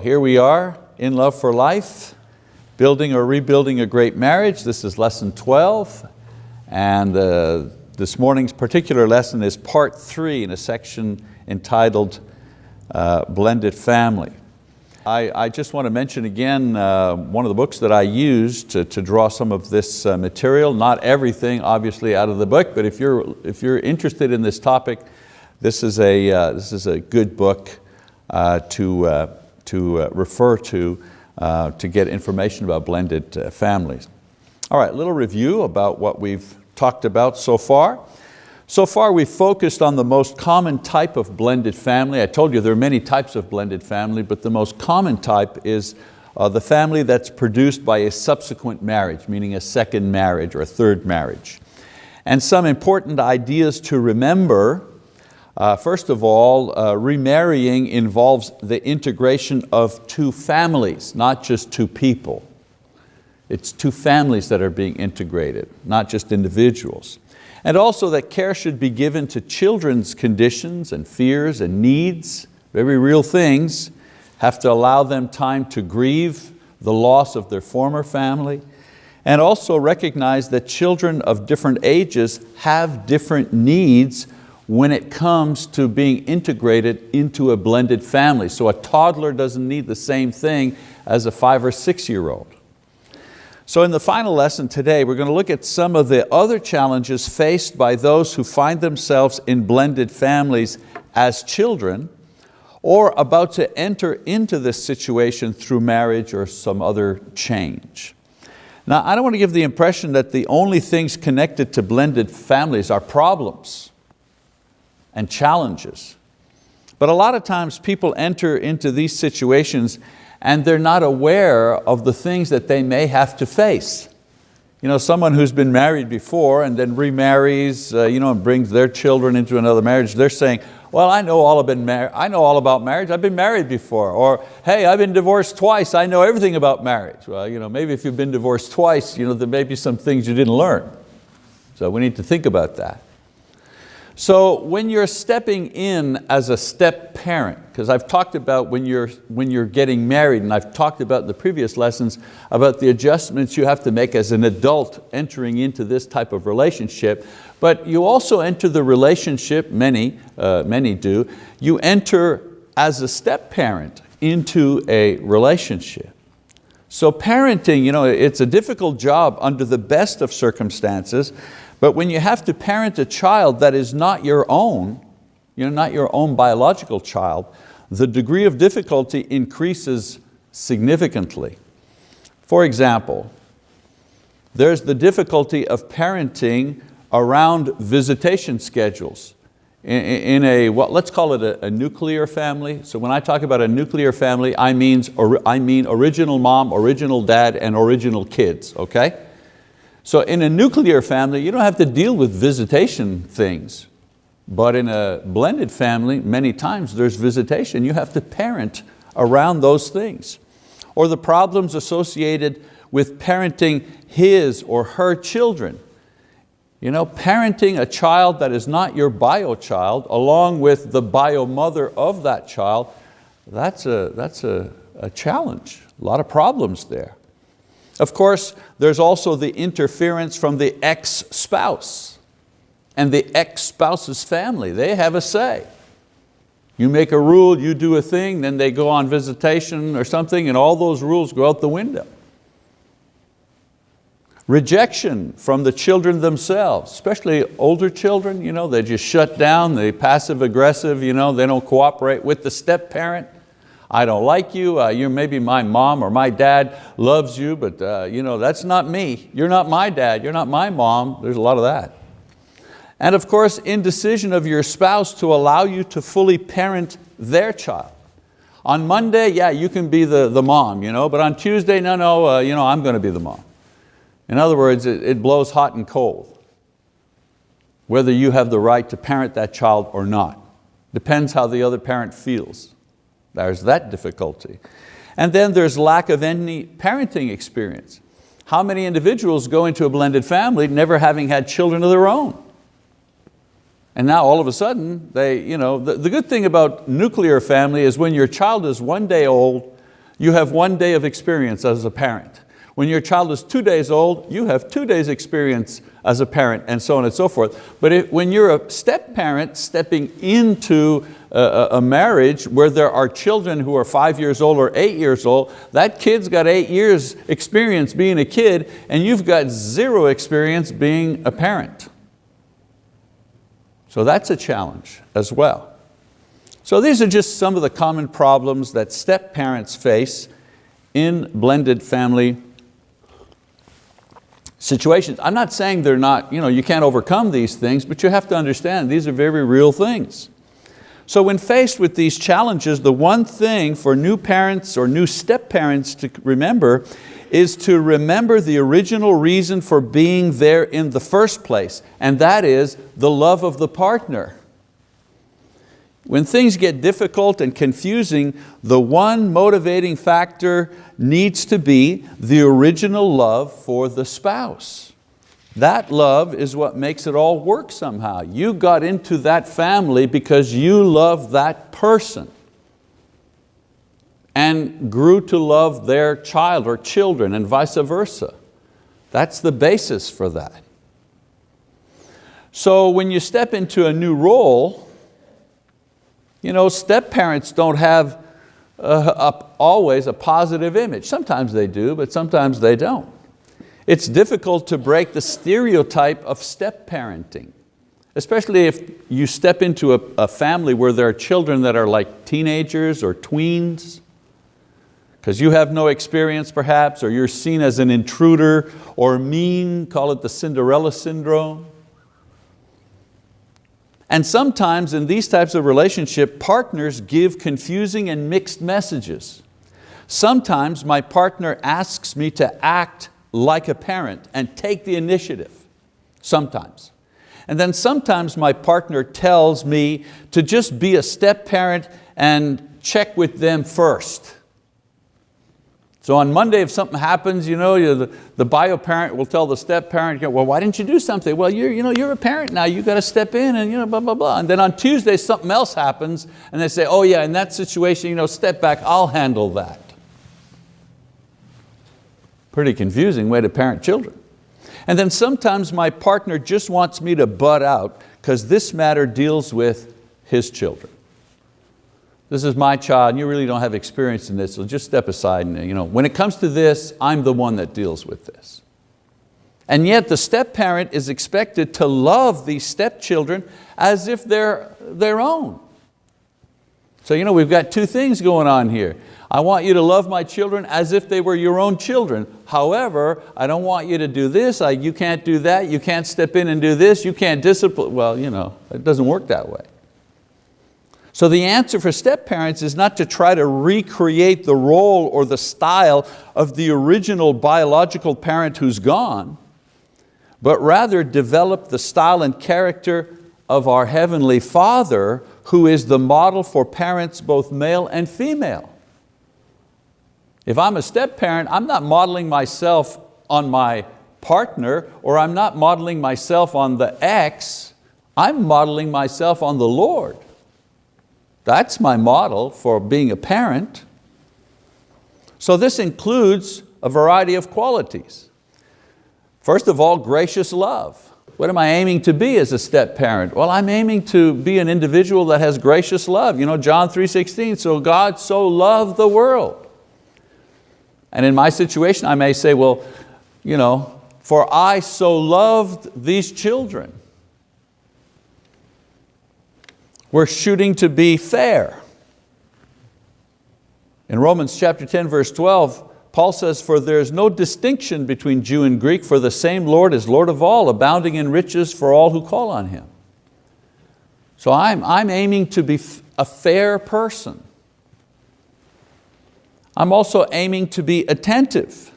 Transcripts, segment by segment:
Here we are in Love for Life, building or rebuilding a great marriage. This is lesson 12, and uh, this morning's particular lesson is part three in a section entitled uh, Blended Family. I, I, just want to mention again uh, one of the books that I used to, to draw some of this uh, material, not everything obviously out of the book, but if you're, if you're interested in this topic, this is a, uh, this is a good book uh, to to uh, refer to uh, to get information about blended uh, families. All right, little review about what we've talked about so far. So far we've focused on the most common type of blended family. I told you there are many types of blended family, but the most common type is uh, the family that's produced by a subsequent marriage, meaning a second marriage or a third marriage. And some important ideas to remember uh, first of all, uh, remarrying involves the integration of two families, not just two people. It's two families that are being integrated, not just individuals. And also that care should be given to children's conditions and fears and needs, very real things, have to allow them time to grieve the loss of their former family, and also recognize that children of different ages have different needs when it comes to being integrated into a blended family. So a toddler doesn't need the same thing as a five or six year old. So in the final lesson today, we're going to look at some of the other challenges faced by those who find themselves in blended families as children or about to enter into this situation through marriage or some other change. Now, I don't want to give the impression that the only things connected to blended families are problems and challenges. But a lot of times people enter into these situations and they're not aware of the things that they may have to face. You know, someone who's been married before and then remarries uh, you know, and brings their children into another marriage, they're saying, well, I know, all about I know all about marriage, I've been married before. Or, hey, I've been divorced twice, I know everything about marriage. Well, you know, maybe if you've been divorced twice, you know, there may be some things you didn't learn. So we need to think about that. So when you're stepping in as a step parent, because I've talked about when you're, when you're getting married, and I've talked about in the previous lessons about the adjustments you have to make as an adult entering into this type of relationship, but you also enter the relationship, many, uh, many do, you enter as a step parent into a relationship. So parenting, you know, it's a difficult job under the best of circumstances, but when you have to parent a child that is not your own, you know, not your own biological child, the degree of difficulty increases significantly. For example, there's the difficulty of parenting around visitation schedules. In, a, what, let's call it a, a, nuclear family. So when I talk about a nuclear family, I, means, I mean original mom, original dad, and original kids, okay? So in a nuclear family, you don't have to deal with visitation things. But in a blended family, many times there's visitation. You have to parent around those things. Or the problems associated with parenting his or her children. You know, parenting a child that is not your bio child along with the bio mother of that child, that's a, that's a, a challenge, a lot of problems there. Of course, there's also the interference from the ex-spouse and the ex-spouse's family. They have a say. You make a rule, you do a thing, then they go on visitation or something and all those rules go out the window. Rejection from the children themselves, especially older children, you know, they just shut down, they passive aggressive, you know, they don't cooperate with the step parent. I don't like you, uh, you maybe my mom or my dad loves you, but uh, you know, that's not me. You're not my dad, you're not my mom. There's a lot of that. And of course, indecision of your spouse to allow you to fully parent their child. On Monday, yeah, you can be the, the mom, you know, but on Tuesday, no, no, uh, you know, I'm going to be the mom. In other words, it, it blows hot and cold, whether you have the right to parent that child or not. Depends how the other parent feels. There's that difficulty. And then there's lack of any parenting experience. How many individuals go into a blended family never having had children of their own? And now all of a sudden, they, you know, the, the good thing about nuclear family is when your child is one day old, you have one day of experience as a parent. When your child is two days old, you have two days experience as a parent and so on and so forth. But if, when you're a step parent stepping into a, marriage where there are children who are five years old or eight years old, that kid's got eight years experience being a kid and you've got zero experience being a parent. So that's a challenge as well. So these are just some of the common problems that step parents face in blended family situations. I'm not saying they're not, you, know, you can't overcome these things, but you have to understand these are very real things. So when faced with these challenges, the one thing for new parents or new step parents to remember is to remember the original reason for being there in the first place, and that is the love of the partner. When things get difficult and confusing, the one motivating factor needs to be the original love for the spouse. That love is what makes it all work somehow. You got into that family because you love that person and grew to love their child or children and vice versa. That's the basis for that. So when you step into a new role, you know, step parents don't have uh, a, always a positive image. Sometimes they do, but sometimes they don't. It's difficult to break the stereotype of step parenting, especially if you step into a, a family where there are children that are like teenagers or tweens, because you have no experience perhaps, or you're seen as an intruder or mean, call it the Cinderella syndrome. And sometimes in these types of relationship, partners give confusing and mixed messages. Sometimes my partner asks me to act like a parent and take the initiative, sometimes. And then sometimes my partner tells me to just be a step parent and check with them first. So on Monday, if something happens, you know, the, the bio parent will tell the step parent, well, why didn't you do something? Well, you're, you know, you're a parent now, you got to step in and you know, blah, blah, blah. And then on Tuesday, something else happens and they say, oh yeah, in that situation, you know, step back, I'll handle that. Pretty confusing way to parent children. And then sometimes my partner just wants me to butt out because this matter deals with his children this is my child and you really don't have experience in this, so just step aside. And, you know, when it comes to this, I'm the one that deals with this. And yet the step parent is expected to love these stepchildren as if they're their own. So you know, we've got two things going on here. I want you to love my children as if they were your own children. However, I don't want you to do this, I, you can't do that, you can't step in and do this, you can't discipline. Well, you know, it doesn't work that way. So the answer for step parents is not to try to recreate the role or the style of the original biological parent who's gone, but rather develop the style and character of our Heavenly Father who is the model for parents both male and female. If I'm a step parent, I'm not modeling myself on my partner or I'm not modeling myself on the ex, I'm modeling myself on the Lord. That's my model for being a parent. So this includes a variety of qualities. First of all, gracious love. What am I aiming to be as a step parent? Well, I'm aiming to be an individual that has gracious love. You know, John 3.16, so God so loved the world. And in my situation, I may say, well, you know, for I so loved these children. We're shooting to be fair. In Romans chapter 10, verse 12, Paul says, for there is no distinction between Jew and Greek, for the same Lord is Lord of all, abounding in riches for all who call on Him. So I'm, I'm aiming to be a fair person. I'm also aiming to be attentive.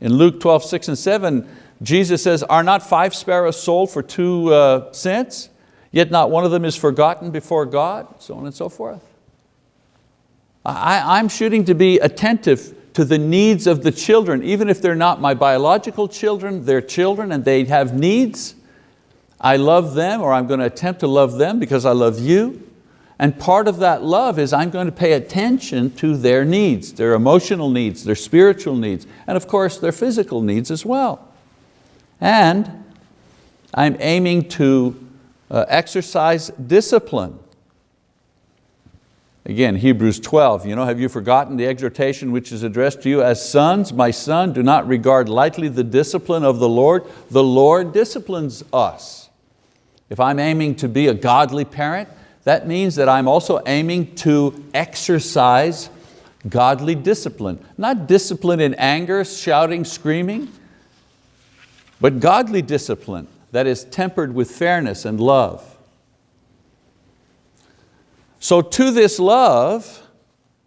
In Luke 12, 6 and 7, Jesus says, are not five sparrows sold for two uh, cents? Yet not one of them is forgotten before God, so on and so forth. I, I'm shooting to be attentive to the needs of the children, even if they're not my biological children, they're children and they have needs. I love them or I'm going to attempt to love them because I love you. And part of that love is I'm going to pay attention to their needs, their emotional needs, their spiritual needs, and of course their physical needs as well. And I'm aiming to uh, exercise discipline. Again, Hebrews 12, you know, have you forgotten the exhortation which is addressed to you as sons? My son, do not regard lightly the discipline of the Lord. The Lord disciplines us. If I'm aiming to be a godly parent, that means that I'm also aiming to exercise godly discipline. Not discipline in anger, shouting, screaming, but godly discipline that is tempered with fairness and love. So to this love,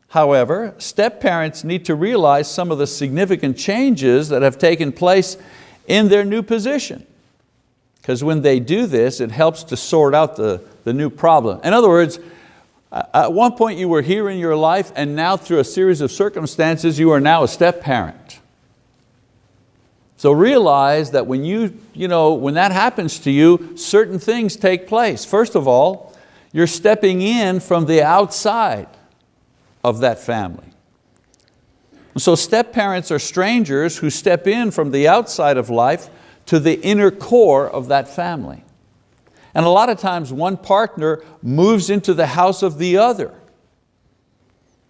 however, step-parents need to realize some of the significant changes that have taken place in their new position. Because when they do this, it helps to sort out the, the new problem. In other words, at one point you were here in your life and now through a series of circumstances you are now a step-parent. So realize that when, you, you know, when that happens to you, certain things take place. First of all, you're stepping in from the outside of that family. So step parents are strangers who step in from the outside of life to the inner core of that family. And a lot of times one partner moves into the house of the other.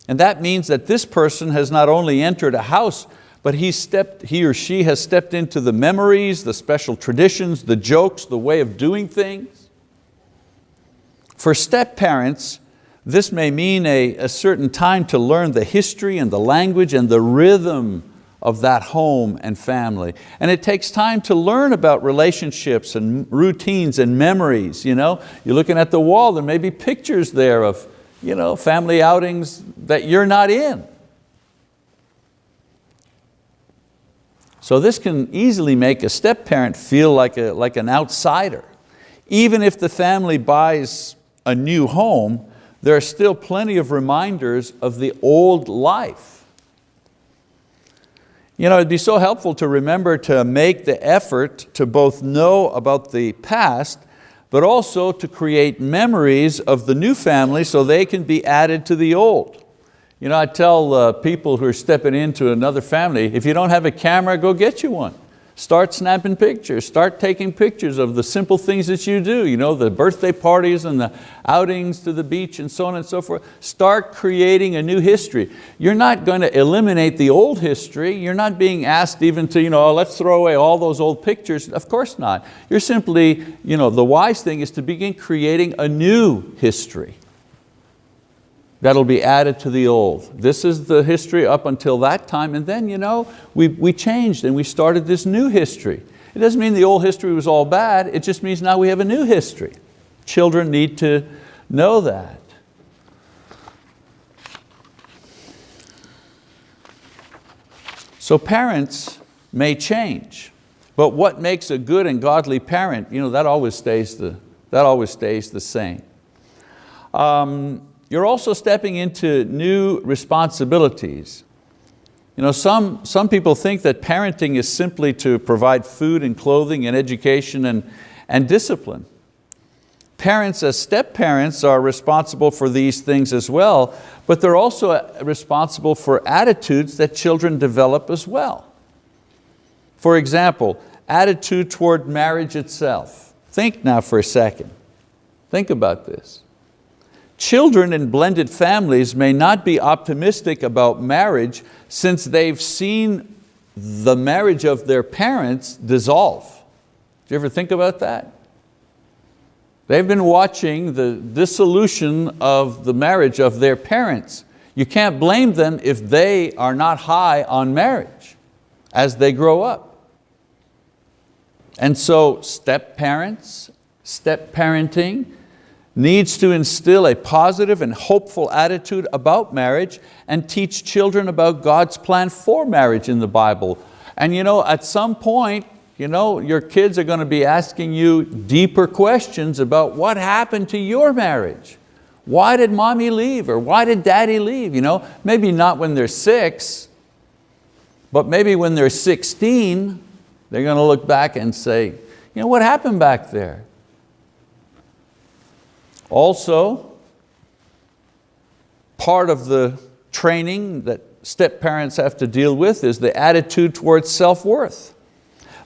And that means that this person has not only entered a house, but he, stepped, he or she has stepped into the memories, the special traditions, the jokes, the way of doing things. For step parents, this may mean a, a certain time to learn the history and the language and the rhythm of that home and family. And it takes time to learn about relationships and routines and memories. You know? You're looking at the wall, there may be pictures there of you know, family outings that you're not in. So this can easily make a step parent feel like, a, like an outsider. Even if the family buys a new home, there are still plenty of reminders of the old life. You know, it'd be so helpful to remember to make the effort to both know about the past, but also to create memories of the new family so they can be added to the old. You know, I tell uh, people who are stepping into another family, if you don't have a camera, go get you one. Start snapping pictures, start taking pictures of the simple things that you do, you know, the birthday parties and the outings to the beach and so on and so forth. Start creating a new history. You're not going to eliminate the old history. You're not being asked even to, you know, oh, let's throw away all those old pictures. Of course not. You're simply, you know, the wise thing is to begin creating a new history that'll be added to the old. This is the history up until that time and then you know, we, we changed and we started this new history. It doesn't mean the old history was all bad, it just means now we have a new history. Children need to know that. So parents may change, but what makes a good and godly parent, you know, that always stays the, that always stays the same. Um, you're also stepping into new responsibilities. You know, some, some people think that parenting is simply to provide food and clothing and education and, and discipline. Parents as step-parents are responsible for these things as well, but they're also uh, responsible for attitudes that children develop as well. For example, attitude toward marriage itself. Think now for a second. Think about this. Children in blended families may not be optimistic about marriage since they've seen the marriage of their parents dissolve. Do you ever think about that? They've been watching the dissolution of the marriage of their parents. You can't blame them if they are not high on marriage as they grow up. And so step parents, step parenting, needs to instill a positive and hopeful attitude about marriage and teach children about God's plan for marriage in the Bible. And you know, at some point, you know, your kids are going to be asking you deeper questions about what happened to your marriage. Why did mommy leave or why did daddy leave? You know, maybe not when they're six, but maybe when they're 16, they're going to look back and say, you know, what happened back there? Also, part of the training that step parents have to deal with is the attitude towards self-worth.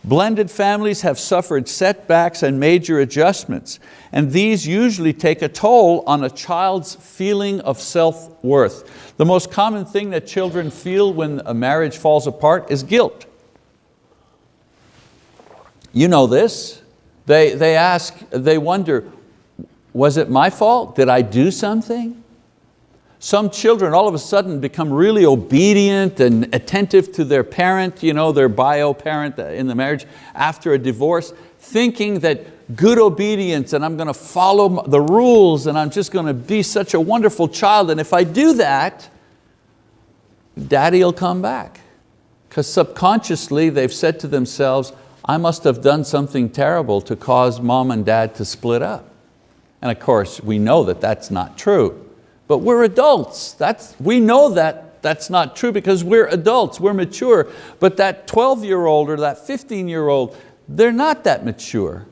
Blended families have suffered setbacks and major adjustments, and these usually take a toll on a child's feeling of self-worth. The most common thing that children feel when a marriage falls apart is guilt. You know this. They, they ask, they wonder, was it my fault? Did I do something? Some children all of a sudden become really obedient and attentive to their parent, you know, their bio parent in the marriage after a divorce, thinking that good obedience and I'm going to follow the rules and I'm just going to be such a wonderful child and if I do that, daddy will come back. Because subconsciously they've said to themselves, I must have done something terrible to cause mom and dad to split up. And of course, we know that that's not true. But we're adults. That's, we know that that's not true because we're adults, we're mature. But that 12-year-old or that 15-year-old, they're not that mature.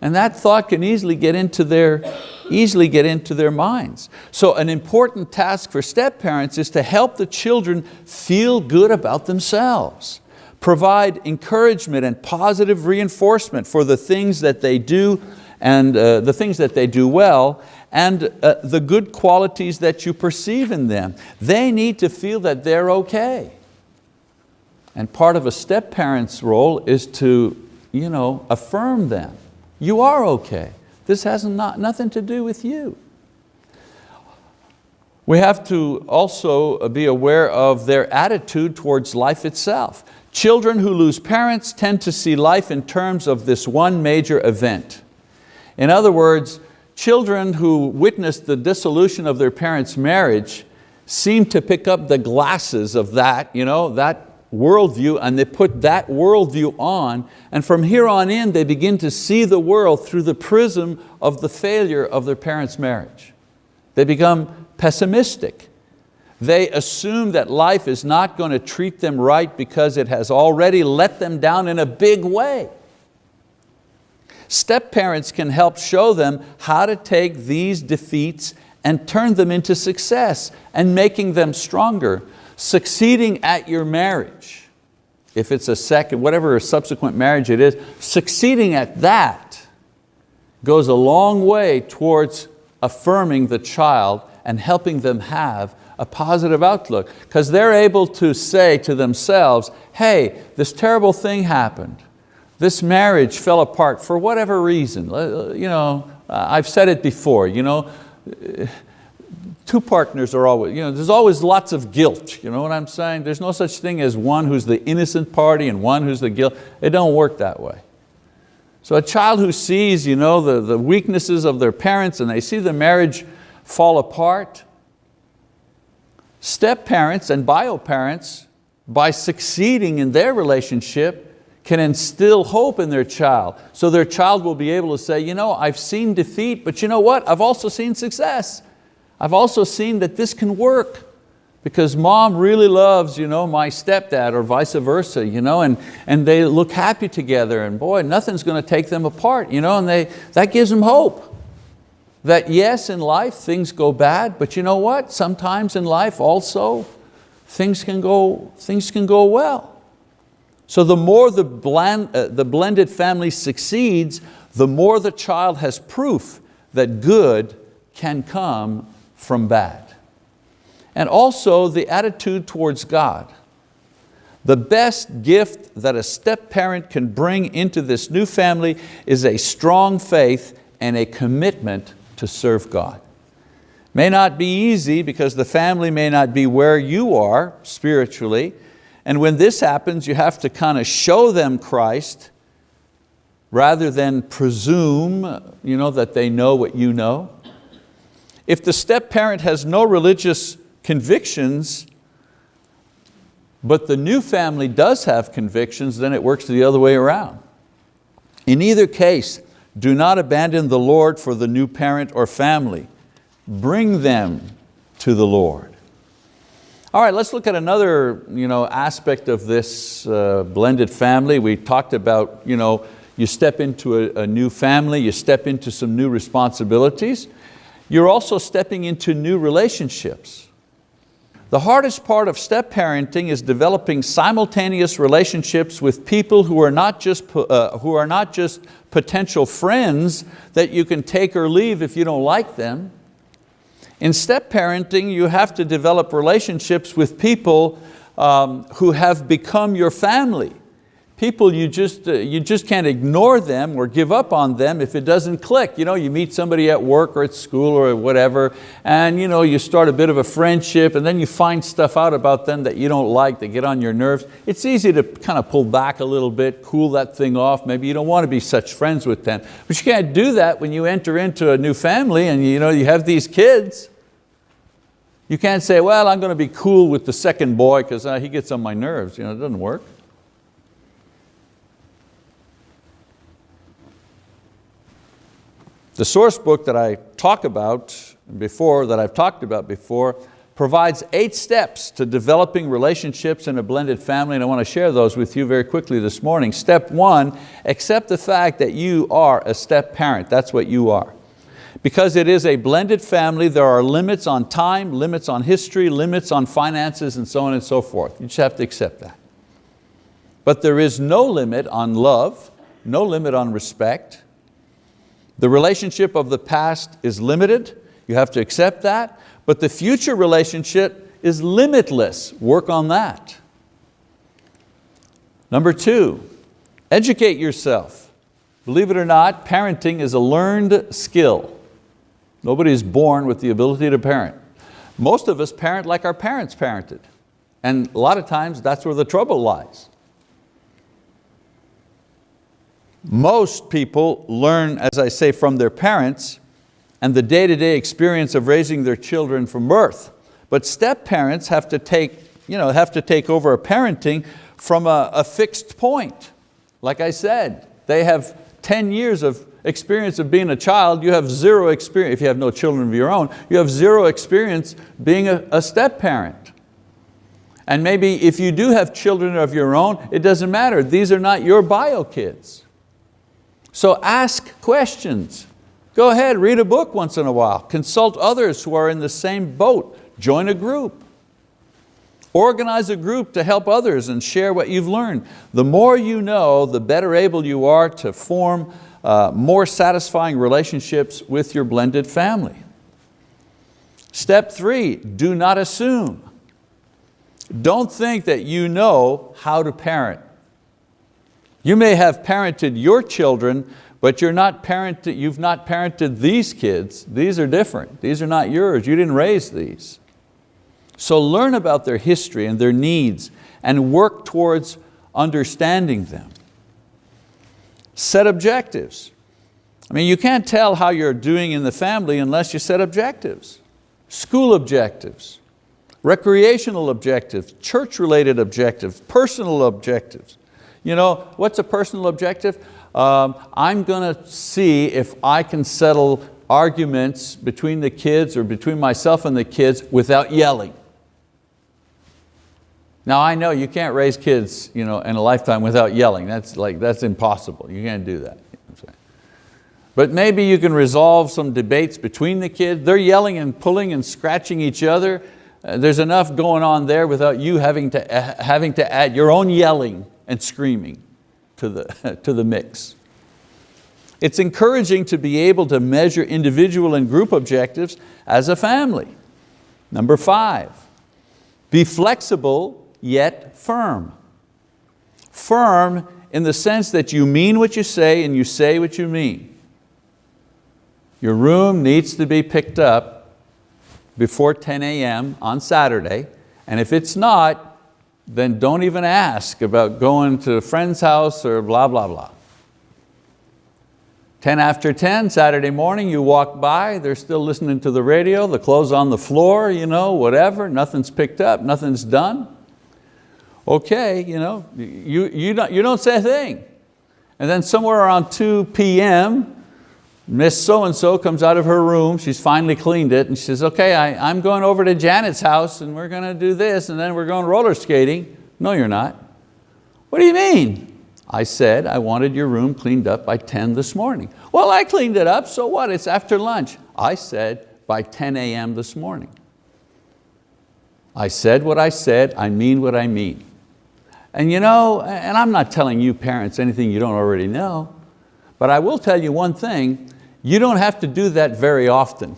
And that thought can easily get into their, easily get into their minds. So an important task for step parents is to help the children feel good about themselves. Provide encouragement and positive reinforcement for the things that they do and uh, the things that they do well and uh, the good qualities that you perceive in them. They need to feel that they're okay. And part of a step parent's role is to you know, affirm them. You are okay. This has not, nothing to do with you. We have to also be aware of their attitude towards life itself. Children who lose parents tend to see life in terms of this one major event. In other words, children who witnessed the dissolution of their parents' marriage seem to pick up the glasses of that, you know, that worldview and they put that worldview on and from here on in they begin to see the world through the prism of the failure of their parents' marriage. They become pessimistic. They assume that life is not going to treat them right because it has already let them down in a big way. Step parents can help show them how to take these defeats and turn them into success and making them stronger. Succeeding at your marriage, if it's a second, whatever subsequent marriage it is, succeeding at that goes a long way towards affirming the child and helping them have a positive outlook because they're able to say to themselves, hey, this terrible thing happened this marriage fell apart for whatever reason. Uh, you know, I've said it before, you know, two partners are always, you know, there's always lots of guilt, you know what I'm saying? There's no such thing as one who's the innocent party and one who's the guilt. It don't work that way. So a child who sees you know, the, the weaknesses of their parents and they see the marriage fall apart, step parents and bio parents, by succeeding in their relationship, can instill hope in their child. So their child will be able to say, you know, I've seen defeat, but you know what? I've also seen success. I've also seen that this can work because mom really loves you know, my stepdad or vice versa, you know, and, and they look happy together and boy, nothing's going to take them apart, you know, and they, that gives them hope. That yes, in life things go bad, but you know what? Sometimes in life also things can go, things can go well. So the more the, blend, uh, the blended family succeeds, the more the child has proof that good can come from bad. And also the attitude towards God. The best gift that a step parent can bring into this new family is a strong faith and a commitment to serve God. May not be easy because the family may not be where you are spiritually, and when this happens, you have to kind of show them Christ rather than presume you know, that they know what you know. If the step parent has no religious convictions, but the new family does have convictions, then it works the other way around. In either case, do not abandon the Lord for the new parent or family. Bring them to the Lord. All right, let's look at another you know, aspect of this uh, blended family. We talked about you, know, you step into a, a new family, you step into some new responsibilities. you're also stepping into new relationships. The hardest part of step parenting is developing simultaneous relationships with people who are not just, uh, who are not just potential friends that you can take or leave if you don't like them. In step parenting, you have to develop relationships with people um, who have become your family people you just, uh, you just can't ignore them or give up on them if it doesn't click. You, know, you meet somebody at work or at school or whatever and you, know, you start a bit of a friendship and then you find stuff out about them that you don't like, that get on your nerves. It's easy to kind of pull back a little bit, cool that thing off. Maybe you don't want to be such friends with them. But you can't do that when you enter into a new family and you, know, you have these kids. You can't say, well, I'm going to be cool with the second boy because uh, he gets on my nerves. You know, it doesn't work. The source book that I talk about before, that I've talked about before, provides eight steps to developing relationships in a blended family and I want to share those with you very quickly this morning. Step one, accept the fact that you are a step parent, that's what you are. Because it is a blended family, there are limits on time, limits on history, limits on finances and so on and so forth. You just have to accept that. But there is no limit on love, no limit on respect, the relationship of the past is limited, you have to accept that, but the future relationship is limitless, work on that. Number two, educate yourself. Believe it or not, parenting is a learned skill. Nobody is born with the ability to parent. Most of us parent like our parents parented. And a lot of times that's where the trouble lies. Most people learn, as I say, from their parents and the day-to-day -day experience of raising their children from birth. But step parents have to take, you know, have to take over a parenting from a, a fixed point. Like I said, they have 10 years of experience of being a child, you have zero experience, if you have no children of your own, you have zero experience being a, a step parent. And maybe if you do have children of your own, it doesn't matter, these are not your bio kids. So ask questions. Go ahead, read a book once in a while. Consult others who are in the same boat. Join a group. Organize a group to help others and share what you've learned. The more you know, the better able you are to form uh, more satisfying relationships with your blended family. Step three, do not assume. Don't think that you know how to parent. You may have parented your children, but you're not parented, you've not parented these kids. These are different. These are not yours. You didn't raise these. So learn about their history and their needs and work towards understanding them. Set objectives. I mean, you can't tell how you're doing in the family unless you set objectives. School objectives, recreational objectives, church-related objectives, personal objectives. You know, what's a personal objective? Um, I'm going to see if I can settle arguments between the kids or between myself and the kids without yelling. Now I know you can't raise kids you know, in a lifetime without yelling. That's, like, that's impossible. You can't do that. But maybe you can resolve some debates between the kids. They're yelling and pulling and scratching each other. Uh, there's enough going on there without you having to, uh, having to add your own yelling and screaming to the, to the mix. It's encouraging to be able to measure individual and group objectives as a family. Number five, be flexible yet firm. Firm in the sense that you mean what you say and you say what you mean. Your room needs to be picked up before 10 a.m. on Saturday, and if it's not, then don't even ask about going to a friend's house or blah, blah, blah. 10 after 10, Saturday morning, you walk by, they're still listening to the radio, the clothes on the floor, you know, whatever, nothing's picked up, nothing's done. Okay, you, know, you, you, don't, you don't say a thing. And then somewhere around 2 p.m., Miss so-and-so comes out of her room, she's finally cleaned it, and she says, okay, I, I'm going over to Janet's house and we're going to do this and then we're going roller skating. No, you're not. What do you mean? I said I wanted your room cleaned up by 10 this morning. Well, I cleaned it up, so what? It's after lunch. I said by 10 a.m. this morning. I said what I said, I mean what I mean. And you know, and I'm not telling you parents anything you don't already know, but I will tell you one thing, you don't have to do that very often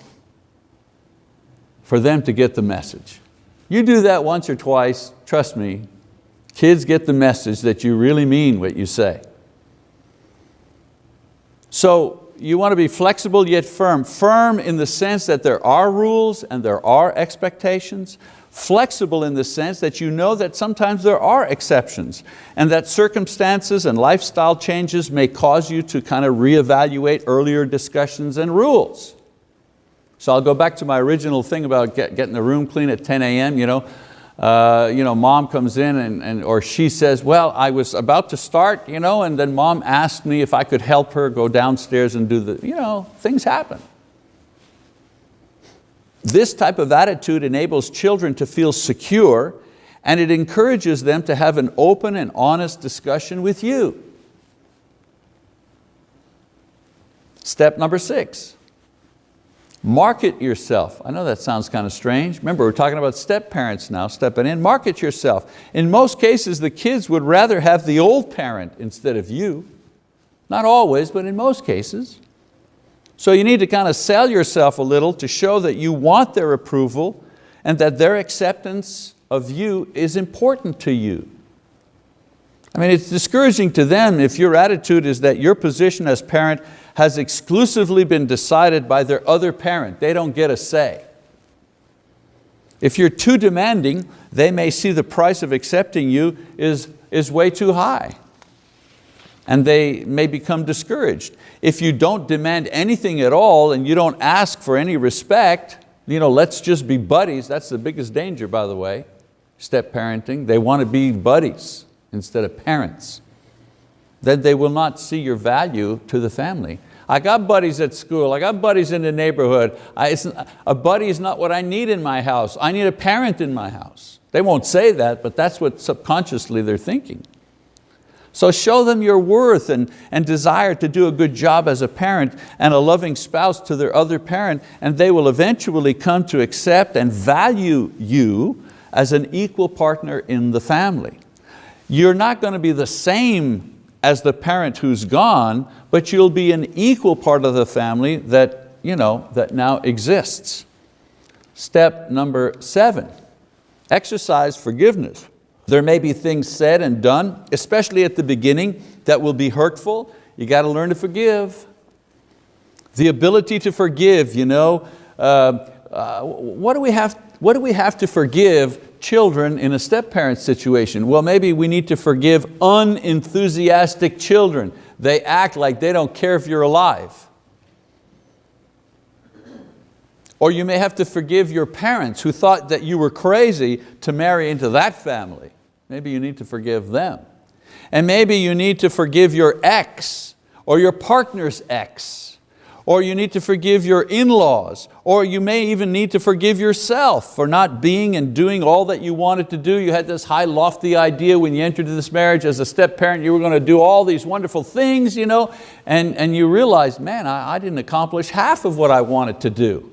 for them to get the message. You do that once or twice, trust me, kids get the message that you really mean what you say. So you want to be flexible yet firm. Firm in the sense that there are rules and there are expectations. Flexible in the sense that you know that sometimes there are exceptions and that circumstances and lifestyle changes may cause you to kind of reevaluate earlier discussions and rules. So I'll go back to my original thing about get, getting the room clean at 10 a.m. You know, uh, you know, mom comes in and, and, or she says, well, I was about to start, you know, and then mom asked me if I could help her go downstairs and do the, you know, things happen. This type of attitude enables children to feel secure and it encourages them to have an open and honest discussion with you. Step number six, Market yourself. I know that sounds kind of strange. Remember, we're talking about step parents now, stepping in. Market yourself. In most cases, the kids would rather have the old parent instead of you. Not always, but in most cases. So you need to kind of sell yourself a little to show that you want their approval and that their acceptance of you is important to you. I mean, it's discouraging to them if your attitude is that your position as parent has exclusively been decided by their other parent. They don't get a say. If you're too demanding, they may see the price of accepting you is, is way too high and they may become discouraged. If you don't demand anything at all and you don't ask for any respect, you know, let's just be buddies, that's the biggest danger by the way, step parenting. They want to be buddies instead of parents then they will not see your value to the family. I got buddies at school, I got buddies in the neighborhood. A buddy is not what I need in my house. I need a parent in my house. They won't say that, but that's what subconsciously they're thinking. So show them your worth and, and desire to do a good job as a parent and a loving spouse to their other parent, and they will eventually come to accept and value you as an equal partner in the family. You're not going to be the same as the parent who's gone, but you'll be an equal part of the family that, you know, that now exists. Step number seven, exercise forgiveness. There may be things said and done, especially at the beginning, that will be hurtful. You got to learn to forgive. The ability to forgive, you know, uh, uh, what, do we have, what do we have to forgive children in a step-parent situation? Well, maybe we need to forgive unenthusiastic children. They act like they don't care if you're alive. Or you may have to forgive your parents who thought that you were crazy to marry into that family. Maybe you need to forgive them. And maybe you need to forgive your ex or your partner's ex or you need to forgive your in-laws, or you may even need to forgive yourself for not being and doing all that you wanted to do. You had this high lofty idea when you entered this marriage as a step parent, you were going to do all these wonderful things, you know, and, and you realized, man, I, I didn't accomplish half of what I wanted to do.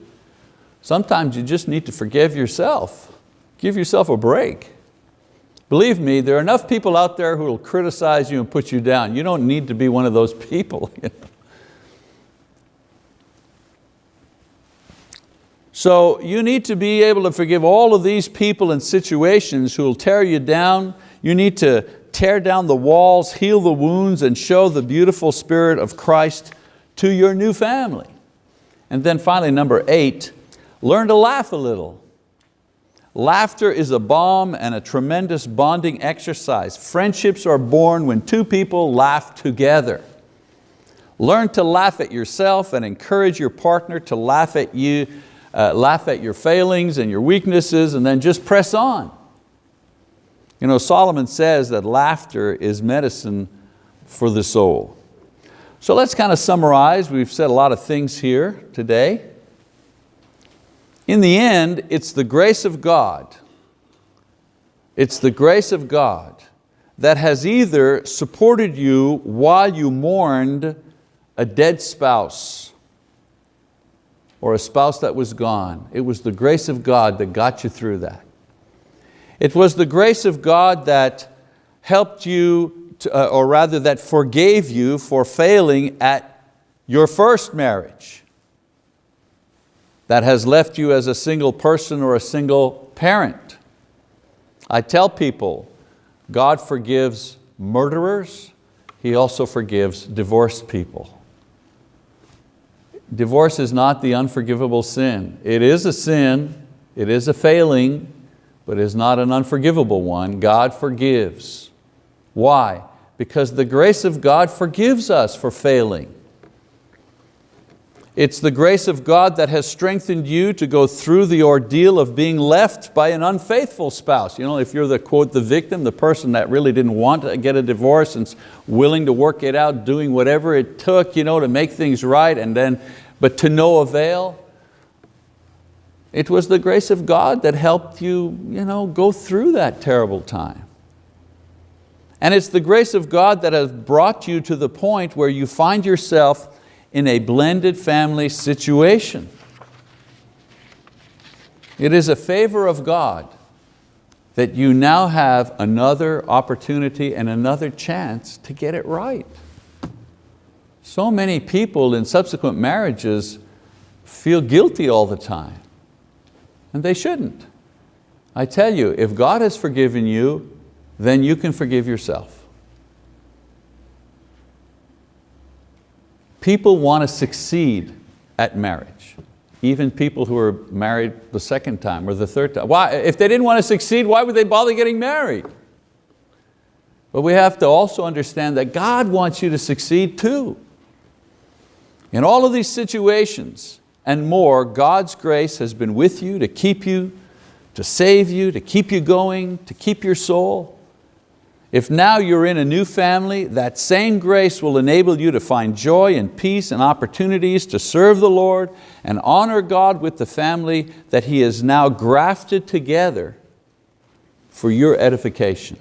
Sometimes you just need to forgive yourself. Give yourself a break. Believe me, there are enough people out there who will criticize you and put you down. You don't need to be one of those people. You know? So you need to be able to forgive all of these people and situations who will tear you down. You need to tear down the walls, heal the wounds, and show the beautiful spirit of Christ to your new family. And then finally, number eight, learn to laugh a little. Laughter is a balm and a tremendous bonding exercise. Friendships are born when two people laugh together. Learn to laugh at yourself and encourage your partner to laugh at you uh, laugh at your failings and your weaknesses and then just press on. You know, Solomon says that laughter is medicine for the soul. So let's kind of summarize. We've said a lot of things here today. In the end, it's the grace of God. It's the grace of God that has either supported you while you mourned a dead spouse or a spouse that was gone. It was the grace of God that got you through that. It was the grace of God that helped you, to, uh, or rather that forgave you for failing at your first marriage that has left you as a single person or a single parent. I tell people, God forgives murderers, He also forgives divorced people. Divorce is not the unforgivable sin. It is a sin, it is a failing, but it is not an unforgivable one. God forgives. Why? Because the grace of God forgives us for failing. It's the grace of God that has strengthened you to go through the ordeal of being left by an unfaithful spouse. You know, if you're the quote, the victim, the person that really didn't want to get a divorce and willing to work it out, doing whatever it took you know, to make things right, and then, but to no avail, it was the grace of God that helped you, you know, go through that terrible time. And it's the grace of God that has brought you to the point where you find yourself in a blended family situation. It is a favor of God that you now have another opportunity and another chance to get it right. So many people in subsequent marriages feel guilty all the time, and they shouldn't. I tell you, if God has forgiven you, then you can forgive yourself. People want to succeed at marriage, even people who are married the second time or the third time. Why? If they didn't want to succeed, why would they bother getting married? But we have to also understand that God wants you to succeed too. In all of these situations and more, God's grace has been with you to keep you, to save you, to keep you going, to keep your soul. If now you're in a new family, that same grace will enable you to find joy and peace and opportunities to serve the Lord and honor God with the family that He has now grafted together for your edification.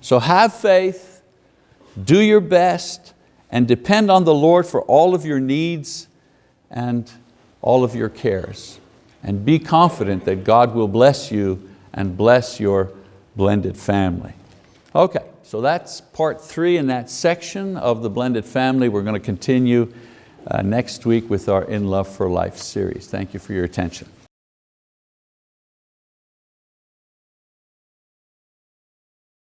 So have faith, do your best, and depend on the Lord for all of your needs and all of your cares. And be confident that God will bless you and bless your blended family. Okay, so that's part three in that section of the blended family. We're going to continue uh, next week with our In Love for Life series. Thank you for your attention.